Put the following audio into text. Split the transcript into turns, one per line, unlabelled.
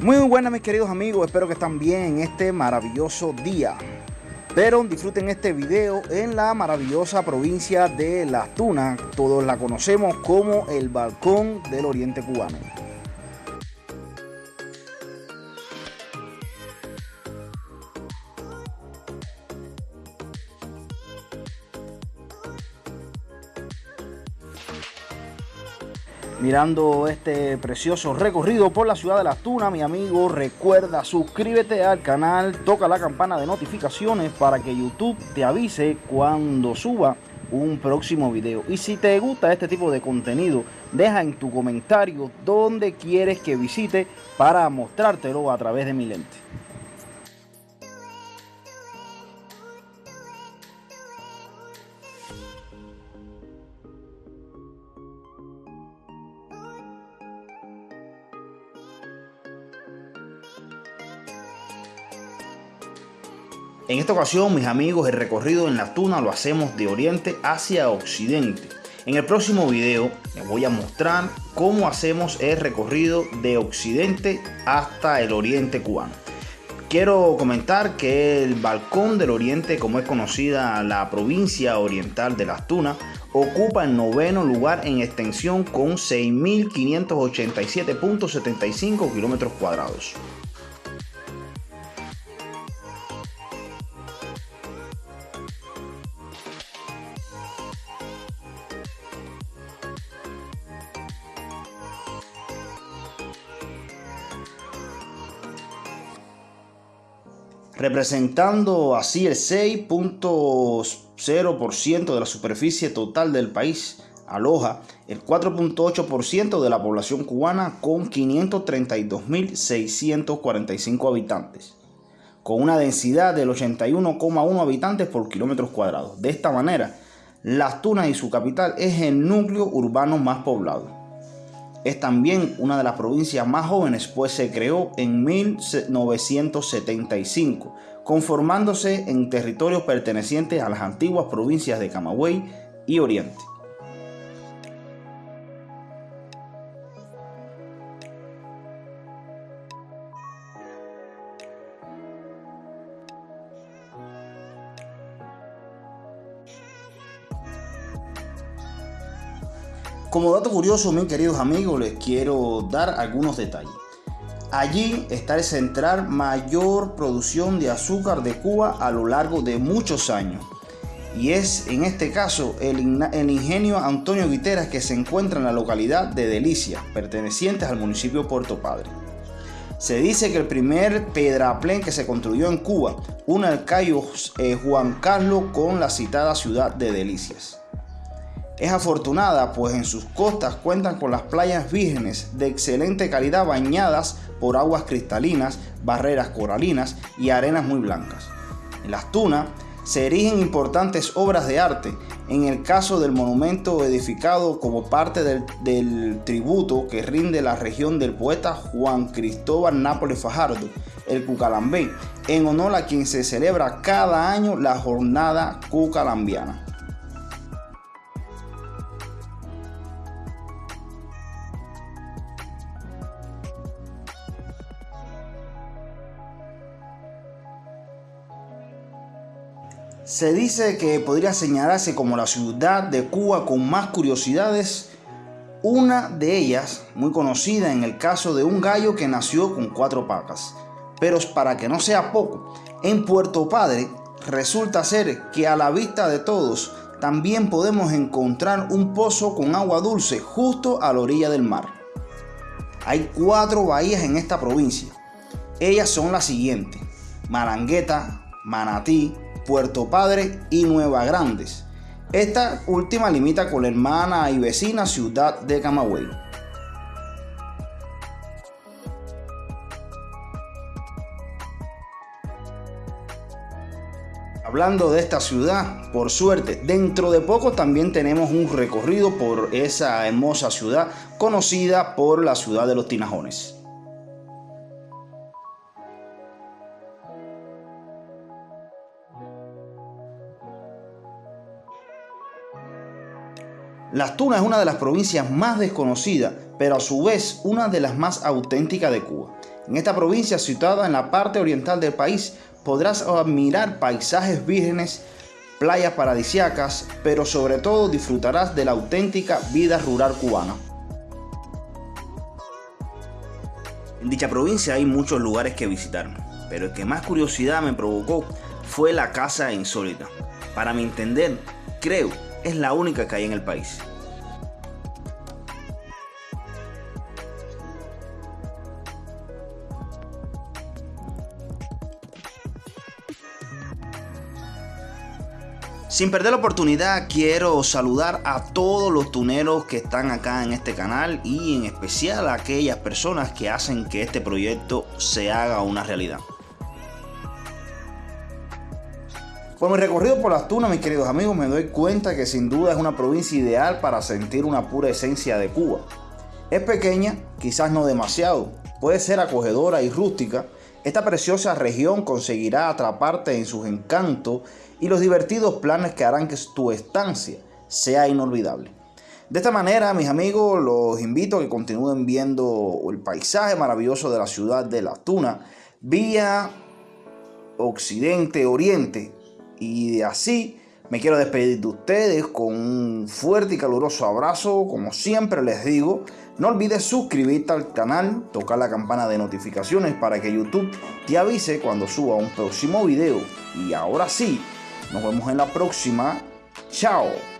Muy buenas mis queridos amigos, espero que estén bien en este maravilloso día. Pero disfruten este video en la maravillosa provincia de Las Tunas, todos la conocemos como el balcón del oriente cubano. Mirando este precioso recorrido por la ciudad de Las Tunas, mi amigo, recuerda suscríbete al canal, toca la campana de notificaciones para que YouTube te avise cuando suba un próximo video. Y si te gusta este tipo de contenido, deja en tu comentario dónde quieres que visite para mostrártelo a través de mi lente. En esta ocasión, mis amigos, el recorrido en la tuna lo hacemos de oriente hacia occidente. En el próximo video les voy a mostrar cómo hacemos el recorrido de occidente hasta el oriente cubano. Quiero comentar que el Balcón del Oriente, como es conocida la provincia oriental de Las Tunas, ocupa el noveno lugar en extensión con 6.587.75 kilómetros cuadrados. Representando así el 6.0% de la superficie total del país. Aloja el 4.8% de la población cubana con 532.645 habitantes, con una densidad del 81,1 habitantes por kilómetros cuadrados. De esta manera, Las Tunas y su capital es el núcleo urbano más poblado. Es también una de las provincias más jóvenes, pues se creó en 1975, conformándose en territorios pertenecientes a las antiguas provincias de Camagüey y Oriente. Como dato curioso, mis queridos amigos, les quiero dar algunos detalles. Allí está el central mayor producción de azúcar de Cuba a lo largo de muchos años. Y es en este caso el, ingenio Antonio Guiteras que se encuentra en la localidad de Delicias, pertenecientes al municipio de Puerto Padre. Se dice que el primer pedraplén que se construyó en Cuba une al Cayo eh, Juan Carlos con la citada ciudad de Delicias. Es afortunada pues en sus costas cuentan con las playas vírgenes de excelente calidad bañadas por aguas cristalinas, barreras coralinas y arenas muy blancas. En las tunas se erigen importantes obras de arte, en el caso del monumento edificado como parte del, del, tributo que rinde la región del poeta Juan Cristóbal Nápoles Fajardo, el Cucalambé, en honor a quien se celebra cada año la jornada cucalambiana. Se dice que podría señalarse como la ciudad de Cuba con más curiosidades. Una de ellas, muy conocida en el caso de un gallo que nació con cuatro patas. Pero para que no sea poco, en Puerto Padre resulta ser que a la vista de todos también podemos encontrar un pozo con agua dulce justo a la orilla del mar. Hay cuatro bahías en esta provincia. Ellas son las siguientes. Marangueta, Manatí, Puerto Padre y Nueva Grandes. Esta última limita con la hermana y vecina ciudad de Camagüey. Hablando de esta ciudad, por suerte, dentro de poco también tenemos un recorrido por esa hermosa ciudad conocida por la ciudad de los Tinajones. Las Tunas es una de las provincias más desconocidas, pero a su vez una de las más auténticas de Cuba. En esta provincia situada en la parte oriental del país podrás admirar paisajes vírgenes, playas paradisiacas, pero sobre todo disfrutarás de la auténtica vida rural cubana. En dicha provincia hay muchos lugares que visitar, pero el que más curiosidad me provocó fue la casa insólita. Para mi entender, creo, es la única que hay en el país. Sin perder la oportunidad, quiero saludar a todos los tuneros que están acá en este canal y en especial a aquellas personas que hacen que este proyecto se haga una realidad. Por mi recorrido por las tunas, mis queridos amigos, me doy cuenta que sin duda es una provincia ideal para sentir una pura esencia de Cuba. Es pequeña, quizás no demasiado, puede ser acogedora y rústica, esta preciosa región conseguirá atraparte en sus encantos y los divertidos planes que harán que tu estancia sea inolvidable. De esta manera, mis amigos, los invito a que continúen viendo el paisaje maravilloso de la ciudad de La Tuna vía occidente-oriente. Y de así me quiero despedir de ustedes con un fuerte y caluroso abrazo. Como siempre les digo, no olvides suscribirte al canal, tocar la campana de notificaciones para que YouTube te avise cuando suba un próximo video. Y ahora sí, nos vemos en la próxima. Chao.